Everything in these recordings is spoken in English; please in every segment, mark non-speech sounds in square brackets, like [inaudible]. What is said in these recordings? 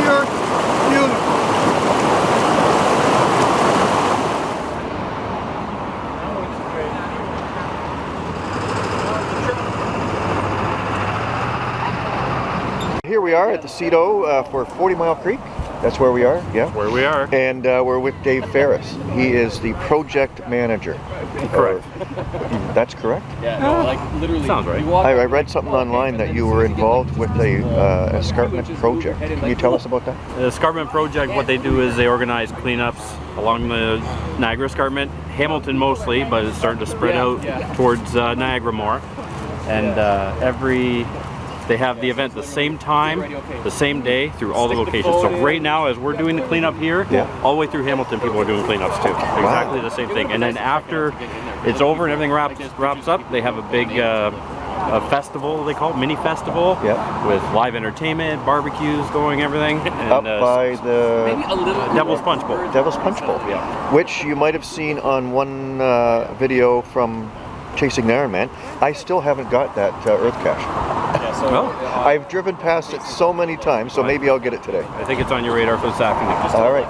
here. Here we are at the CITO uh, for 40 Mile Creek. That's where we are, yeah. Where we are. And uh, we're with Dave Ferris. He is the project manager. Correct. [laughs] That's correct? Yeah, no, like literally. Sounds right. you walk- I, I read something online that you were involved with a uh, escarpment project. Can you tell us about that? The Escarpment Project, what they do is they organize cleanups along the Niagara Escarpment, Hamilton mostly, but it's starting to spread out towards uh, Niagara more. And uh, every, they have the event the same time, the same day, through all the locations. So right now, as we're doing the cleanup here, Yeah. all the way through Hamilton, people are doing cleanups too. Exactly the same thing. And then after it's over and everything wraps wraps up, they have a big uh, a festival they call it, mini festival, Yeah. with live entertainment, barbecues going, everything. And, Up uh, by the Maybe a little. Devil's Punch Bowl. Devil's Punch Bowl, Yeah. which you might have seen on one uh, video from Chasing the Iron Man. I still haven't got that uh, Earth Cache. [laughs] Yeah, so, Well, uh, I've driven past it so many times, so maybe I'll get it today. I think it's on your radar for this afternoon. Just All right.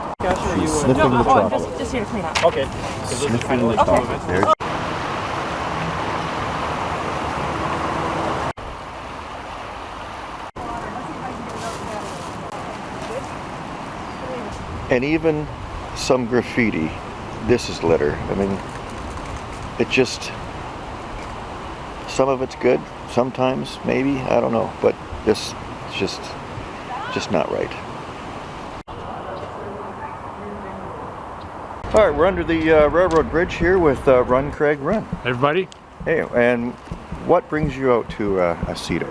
No, oh, I'm just, just here to clean up. Okay. So this is kind of like some of it. And even some graffiti. This is litter. I mean, it just, some of it's good, sometimes, maybe, I don't know, but this is just, just not right. All right, we're under the uh, railroad bridge here with uh, Run Craig Run. Everybody? Hey, and what brings you out to uh, a CITO?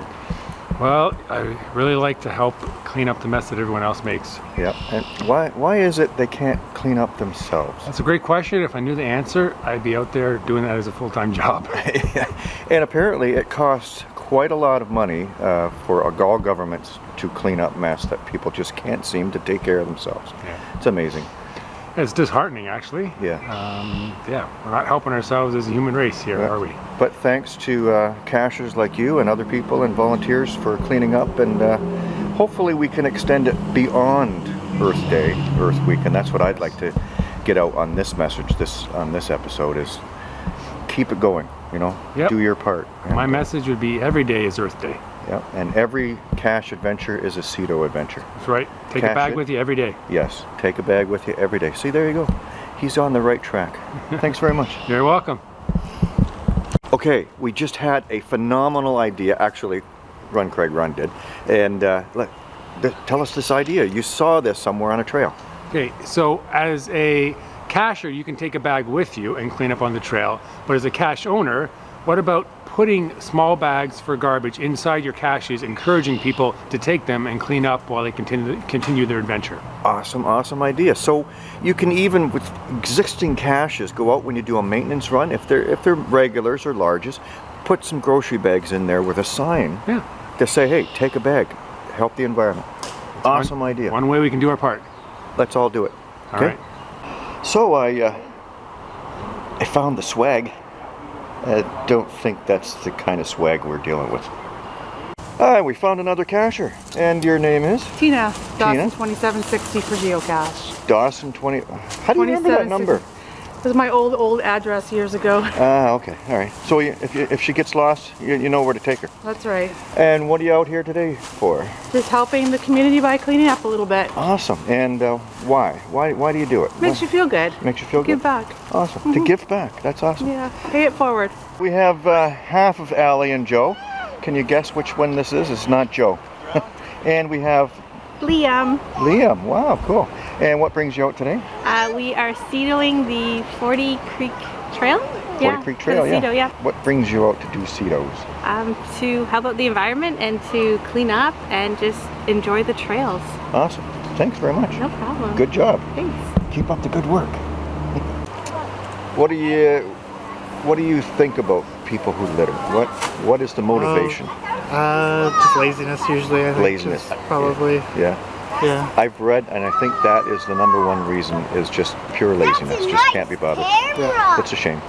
Well, I really like to help clean up the mess that everyone else makes. Yeah, and why why is it they can't clean up themselves? That's a great question. If I knew the answer, I'd be out there doing that as a full-time [laughs] job. [laughs] and apparently, it costs quite a lot of money uh, for all governments to clean up mess that people just can't seem to take care of themselves. Yeah. It's amazing. It's disheartening, actually. Yeah. Um, yeah, we're not helping ourselves as a human race here, Yeah. are we? But thanks to uh, cachers like you and other people and volunteers for cleaning up, and uh, hopefully we can extend it beyond Earth Day, Earth Week, and that's what I'd like to get out on this message, this on this episode is keep it going. You know, Yep. do your part. My message would be every day is Earth Day. Yeah, and every cache adventure is a CITO adventure. That's right. Take Cash a bag it. with you every day. Yes, take a bag with you every day. See, there you go. He's on the right track. [laughs] Thanks very much. You're welcome. Okay, we just had a phenomenal idea. Actually, Run Craig Run did. And uh, let, tell us this idea. You saw this somewhere on a trail. Okay, so as a cashier, you can take a bag with you and clean up on the trail. But as a cache owner, what about putting small bags for garbage inside your caches, encouraging people to take them and clean up while they continue continue their adventure? Awesome, awesome idea. So you can even with existing caches go out when you do a maintenance run. If they're if they're regulars or larges, put some grocery bags in there with a sign Yeah. to say, "Hey, take a bag, help the environment." Awesome idea. One way we can do our part. Let's all do it. All Okay. right. So I uh, I found the swag. I don't think that's the kind of swag we're dealing with. Hi, we found another cacher. And your name is? Tina, Tina? Dawson 2760 for geocache. Dawson 20. How do you remember that number? This is my old, old address years ago. [laughs] Ah, okay. All right. So if, you, if she gets lost, you, you know where to take her. That's right. And what are you out here today for? Just helping the community by cleaning up a little bit. Awesome. And uh, why? Why? Why do you do it? Makes you feel good. Makes you feel Give good. Give back. Awesome. To give back. That's awesome. Yeah, pay it forward. We have uh, half of Allie and Joe. Can you guess which one this is? It's not Joe. [laughs] and we have Liam, Liam. Wow, cool. And what brings you out today? Uh, we are seedling the 40 Creek Trail. Forty Creek Trail, yeah. yeah. What brings you out to do CITOs? Um, to help out the environment and to clean up and just enjoy the trails. Awesome. Thanks very much. No problem. Good job. Thanks. Keep up the good work. what do you what do you think about people who litter? What what is the motivation? Uh, just laziness usually. I think. Laziness. Probably. yeah. Yeah. I've read and I think that is the number one reason is just pure laziness. Just can't be bothered. Yeah. It's a shame.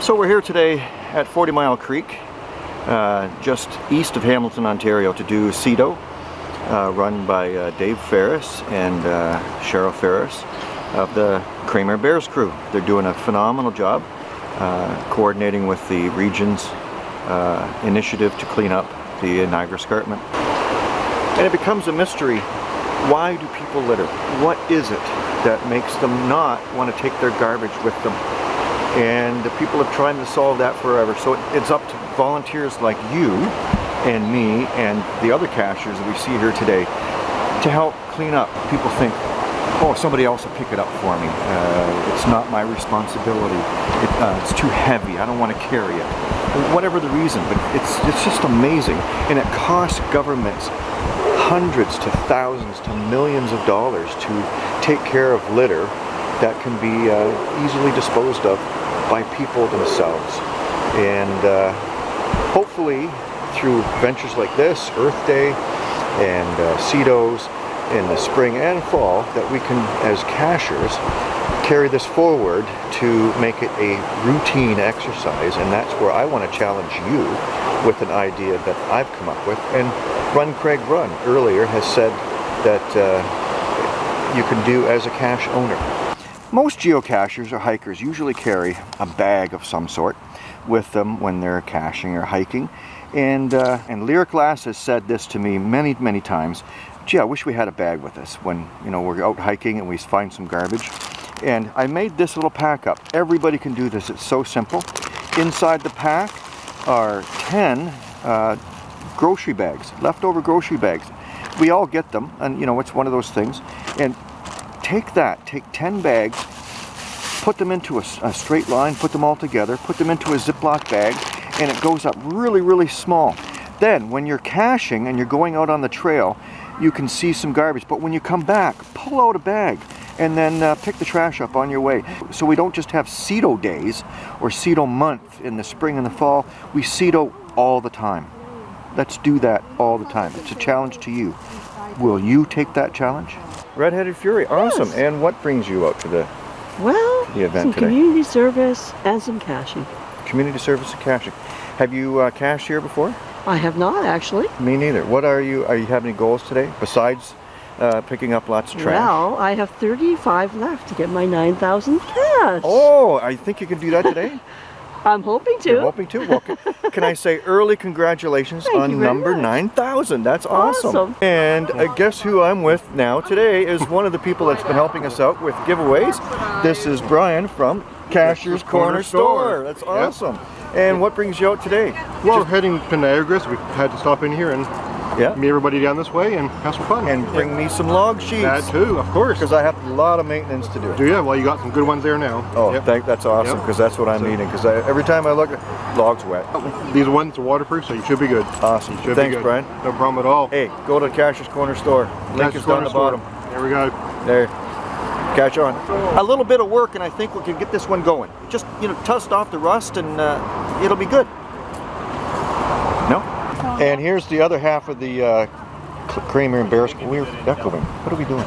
So we're here today at 40 Mile Creek, uh, just east of Hamilton, Ontario, to do CITO, uh, run by uh, Dave Ferris and uh, Cheryl Ferris of the Kramer Bears crew. They're doing a phenomenal job uh, coordinating with the region's uh, initiative to clean up the Niagara Escarpment. And it becomes a mystery. Why do people litter? What is it that makes them not want to take their garbage with them? And the people have tried to solve that forever. So it- it's up to volunteers like you and me and the other cashiers that we see here today to help clean up. People think, oh, somebody else will pick it up for me. Uh, it's not my responsibility. It, uh, it's too heavy. I don't want to carry it. Whatever the reason, but it's, it's just amazing. And it costs governments hundreds to thousands to millions of dollars to take care of litter that can be uh, easily disposed of by people themselves. And uh, hopefully through ventures like this, Earth Day and uh, CITOs in the spring and fall, that we can, as cachers, carry this forward to make it a routine exercise. And that's where I want to challenge you with an idea that I've come up with. And Run Craig Run earlier has said that uh, you can do as a cache owner. Most geocachers or hikers usually carry a bag of some sort with them when they're caching or hiking. And, uh, and Lyric Glass has said this to me many, many times. Gee, I wish we had a bag with us when, you know, we're out hiking and we find some garbage. And I made this little pack up. Everybody can do this. It's so simple. Inside the pack are 10 uh, grocery bags, leftover grocery bags. We all get them, and you know, it's one of those things. And take that, take 10 bags, put them into a, a straight line, put them all together, put them into a Ziploc bag, and it goes up really, really small. Then, when you're caching and you're going out on the trail, you can see some garbage. But when you come back, pull out a bag and then uh, pick the trash up on your way. So we don't just have CITO days or CITO month in the spring and the fall, we CITO all the time. Let's do that all the time. It's a challenge to you. Will you take that challenge? Redheaded Fury, awesome. And what brings you out to the Well, the event some today? community service and some caching. community service and caching? Have you uh, cached here before? I have not actually. Me neither. What are you, are you have any goals today besides uh, picking up lots of trash? Well, I have 35 left to get my 9,000 cash. Oh, I think you can do that today. [laughs] I'm hoping to. You're hoping to. Well, can, [laughs] can I say early congratulations Thank on number 9,000. That's awesome. Awesome. And uh, guess who I'm with now today is one of the people that's been helping us out with giveaways. This is Brian from Cashier's Corner Store. That's awesome. And what brings you out today? Well, heading to Niagara, so we had to stop in here and Yeah. meet everybody down this way and have some fun. And bring me some log sheets. that too, of course. Because I have a lot of maintenance to do. Do you? Well, you got some good ones there now. Oh, Yep. thank, that's awesome Yep. because that's what I'm So- eating. Because every time I look, logs wet. These ones are waterproof, so you should be good. Awesome. Should Thanks, be good. Brian. No problem at all. Hey, go to Cashier's Corner Store. Link Cashier's is down the Store. bottom. There we go. There. Catch on. A little bit of work and I think we can get this one going. Just, you know, dust off the rust and uh, it'll be good. No? And here's the other half of the uh, K- Kramer and Bears. We're echoing. What are we doing?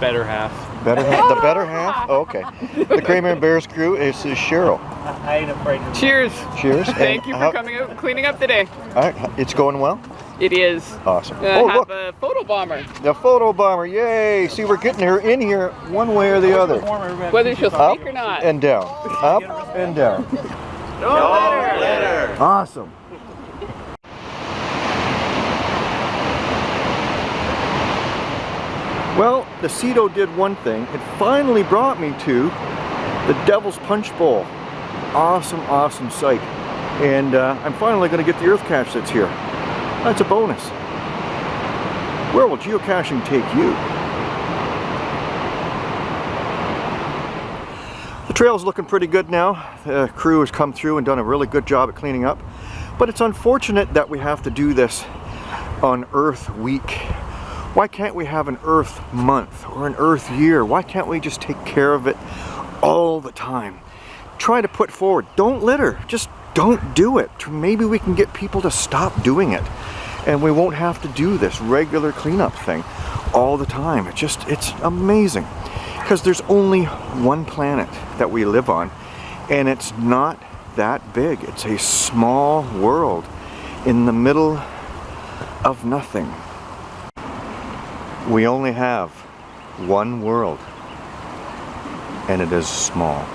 Better half. Better half? The better half? [laughs] Oh, okay. The Kramer and Bears crew is, is Cheryl. I ain't afraid. Of Cheers. Cheers. [laughs] Thank And you for how- coming out and cleaning up today. all right, it's going well? It is. Awesome. Uh, oh, have look. a photo bomber. The photo bomber. Yay. See, we're getting her in here one way or the other. Whether she'll Up speak or not. and down. Up and down. Awesome. Well, the CITO did one thing. It finally brought me to the Devil's Punch Bowl. Awesome, awesome sight. And uh, I'm finally going to get the earth cache that's here. That's a bonus. Where will geocaching take you? The trail's looking pretty good now. The crew has come through and done a really good job at cleaning up. But it's unfortunate that we have to do this on Earth Week. Why can't we have an Earth Month or an Earth Year? Why can't we just take care of it all the time? Try to put forward, don't litter, just don't do it. Maybe we can get people to stop doing it and we won't have to do this regular cleanup thing all the time. It just, it's amazing because there's only one planet that we live on and it's not that big. It's a small world in the middle of nothing. We only have one world and it is small.